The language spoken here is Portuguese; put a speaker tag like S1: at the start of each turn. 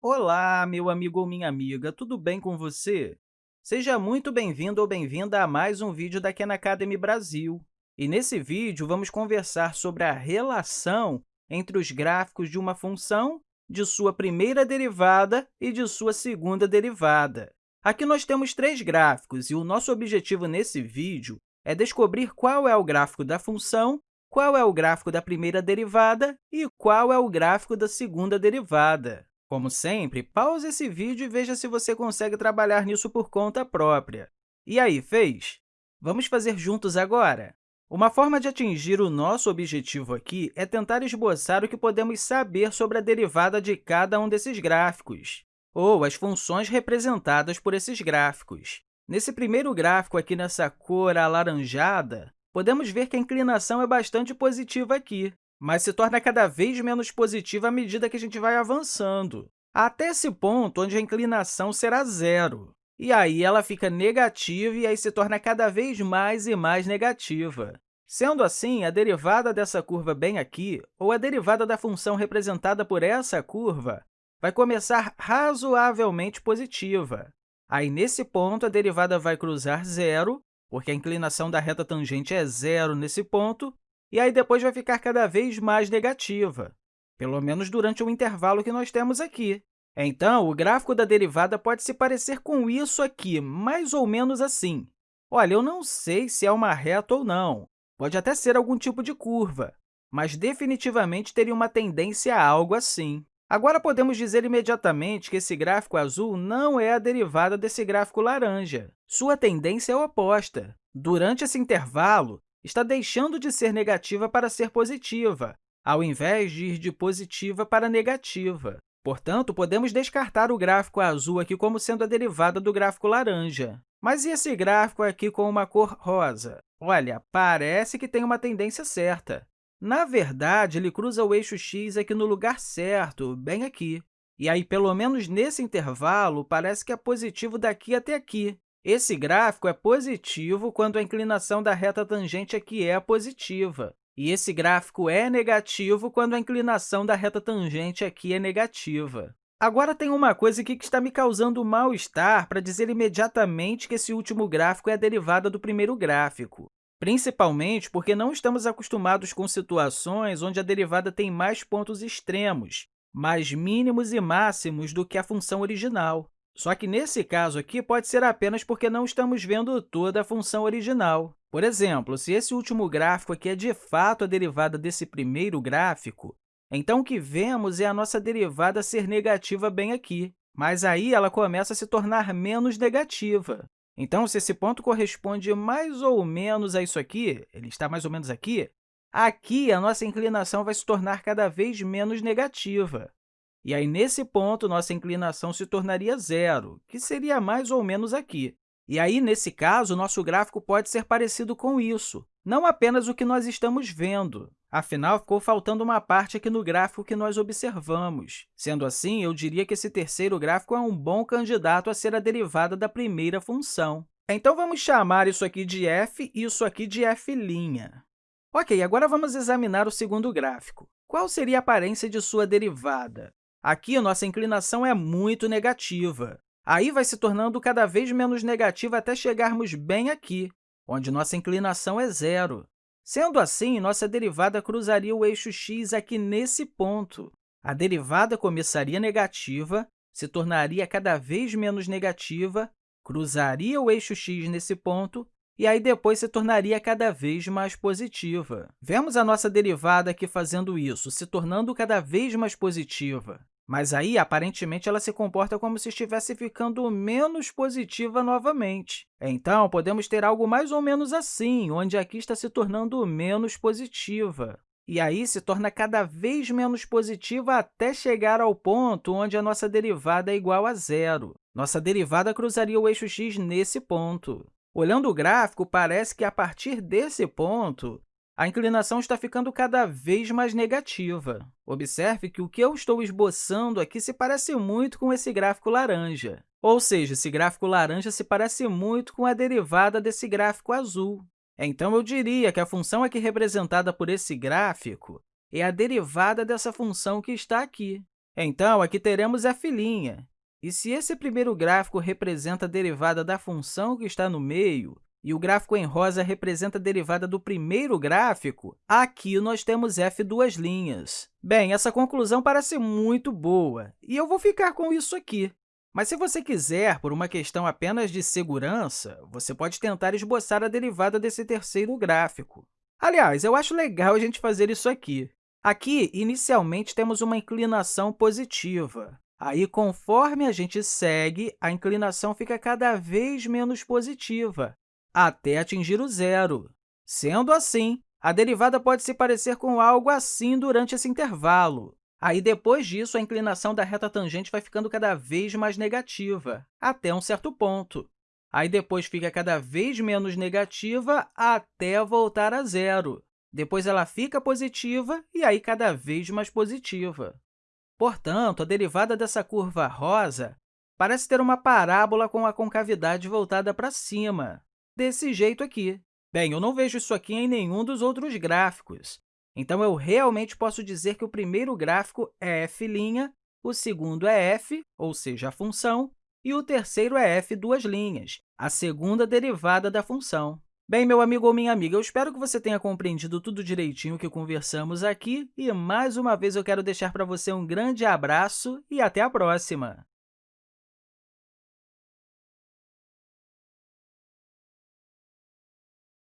S1: Olá, meu amigo ou minha amiga, tudo bem com você? Seja muito bem-vindo ou bem-vinda a mais um vídeo da Khan Academy Brasil. E nesse vídeo, vamos conversar sobre a relação entre os gráficos de uma função, de sua primeira derivada e de sua segunda derivada. Aqui nós temos três gráficos, e o nosso objetivo nesse vídeo é descobrir qual é o gráfico da função, qual é o gráfico da primeira derivada e qual é o gráfico da segunda derivada. Como sempre, pause esse vídeo e veja se você consegue trabalhar nisso por conta própria. E aí, fez? Vamos fazer juntos agora? Uma forma de atingir o nosso objetivo aqui é tentar esboçar o que podemos saber sobre a derivada de cada um desses gráficos, ou as funções representadas por esses gráficos. Nesse primeiro gráfico aqui, nessa cor alaranjada, podemos ver que a inclinação é bastante positiva aqui, mas se torna cada vez menos positiva à medida que a gente vai avançando, até esse ponto onde a inclinação será zero. E aí ela fica negativa e aí se torna cada vez mais e mais negativa. Sendo assim, a derivada dessa curva bem aqui, ou a derivada da função representada por essa curva, vai começar razoavelmente positiva. Aí, nesse ponto, a derivada vai cruzar zero, porque a inclinação da reta tangente é zero nesse ponto, e aí depois vai ficar cada vez mais negativa, pelo menos durante o intervalo que nós temos aqui. Então, o gráfico da derivada pode se parecer com isso aqui, mais ou menos assim. Olha, eu não sei se é uma reta ou não, pode até ser algum tipo de curva, mas definitivamente teria uma tendência a algo assim. Agora, podemos dizer imediatamente que esse gráfico azul não é a derivada desse gráfico laranja. Sua tendência é oposta. Durante esse intervalo, está deixando de ser negativa para ser positiva, ao invés de ir de positiva para negativa. Portanto, podemos descartar o gráfico azul aqui como sendo a derivada do gráfico laranja. Mas e esse gráfico aqui com uma cor rosa? Olha, parece que tem uma tendência certa. Na verdade, ele cruza o eixo x aqui no lugar certo, bem aqui. E aí, pelo menos nesse intervalo, parece que é positivo daqui até aqui. Esse gráfico é positivo quando a inclinação da reta tangente aqui é positiva, e esse gráfico é negativo quando a inclinação da reta tangente aqui é negativa. Agora, tem uma coisa aqui que está me causando mal-estar para dizer imediatamente que esse último gráfico é a derivada do primeiro gráfico, principalmente porque não estamos acostumados com situações onde a derivada tem mais pontos extremos, mais mínimos e máximos do que a função original. Só que, nesse caso aqui, pode ser apenas porque não estamos vendo toda a função original. Por exemplo, se esse último gráfico aqui é de fato a derivada desse primeiro gráfico, então o que vemos é a nossa derivada ser negativa bem aqui, mas aí ela começa a se tornar menos negativa. Então, se esse ponto corresponde mais ou menos a isso aqui, ele está mais ou menos aqui, aqui a nossa inclinação vai se tornar cada vez menos negativa. E aí, nesse ponto, nossa inclinação se tornaria zero, que seria mais ou menos aqui. E aí, nesse caso, nosso gráfico pode ser parecido com isso, não apenas o que nós estamos vendo. Afinal, ficou faltando uma parte aqui no gráfico que nós observamos. Sendo assim, eu diria que esse terceiro gráfico é um bom candidato a ser a derivada da primeira função. Então, vamos chamar isso aqui de f e isso aqui de f'. Ok, agora vamos examinar o segundo gráfico. Qual seria a aparência de sua derivada? Aqui, nossa inclinação é muito negativa. Aí vai se tornando cada vez menos negativa até chegarmos bem aqui, onde nossa inclinação é zero. Sendo assim, nossa derivada cruzaria o eixo x aqui nesse ponto. A derivada começaria negativa, se tornaria cada vez menos negativa, cruzaria o eixo x nesse ponto e aí depois se tornaria cada vez mais positiva. Vemos a nossa derivada aqui fazendo isso, se tornando cada vez mais positiva. Mas aí, aparentemente, ela se comporta como se estivesse ficando menos positiva novamente. Então, podemos ter algo mais ou menos assim, onde aqui está se tornando menos positiva. E aí se torna cada vez menos positiva até chegar ao ponto onde a nossa derivada é igual a zero. Nossa derivada cruzaria o eixo x nesse ponto. Olhando o gráfico, parece que, a partir desse ponto, a inclinação está ficando cada vez mais negativa. Observe que o que eu estou esboçando aqui se parece muito com esse gráfico laranja. Ou seja, esse gráfico laranja se parece muito com a derivada desse gráfico azul. Então, eu diria que a função aqui representada por esse gráfico é a derivada dessa função que está aqui. Então, aqui teremos f'. E se esse primeiro gráfico representa a derivada da função que está no meio, e o gráfico em rosa representa a derivada do primeiro gráfico, aqui nós temos f duas linhas. Bem, essa conclusão parece muito boa, e eu vou ficar com isso aqui. Mas se você quiser, por uma questão apenas de segurança, você pode tentar esboçar a derivada desse terceiro gráfico. Aliás, eu acho legal a gente fazer isso aqui. Aqui, inicialmente, temos uma inclinação positiva. Aí, conforme a gente segue, a inclinação fica cada vez menos positiva, até atingir o zero. Sendo assim, a derivada pode se parecer com algo assim durante esse intervalo. Aí, depois disso, a inclinação da reta tangente vai ficando cada vez mais negativa, até um certo ponto. Aí, depois, fica cada vez menos negativa até voltar a zero. Depois, ela fica positiva e aí cada vez mais positiva. Portanto, a derivada dessa curva rosa parece ter uma parábola com a concavidade voltada para cima, desse jeito aqui. Bem, eu não vejo isso aqui em nenhum dos outros gráficos, então eu realmente posso dizer que o primeiro gráfico é f', o segundo é f, ou seja, a função, e o terceiro é f duas linhas, a segunda derivada da função. Bem, meu amigo ou minha amiga, eu espero que você tenha compreendido tudo direitinho que conversamos aqui e, mais uma vez, eu quero deixar para você um grande abraço e até a próxima!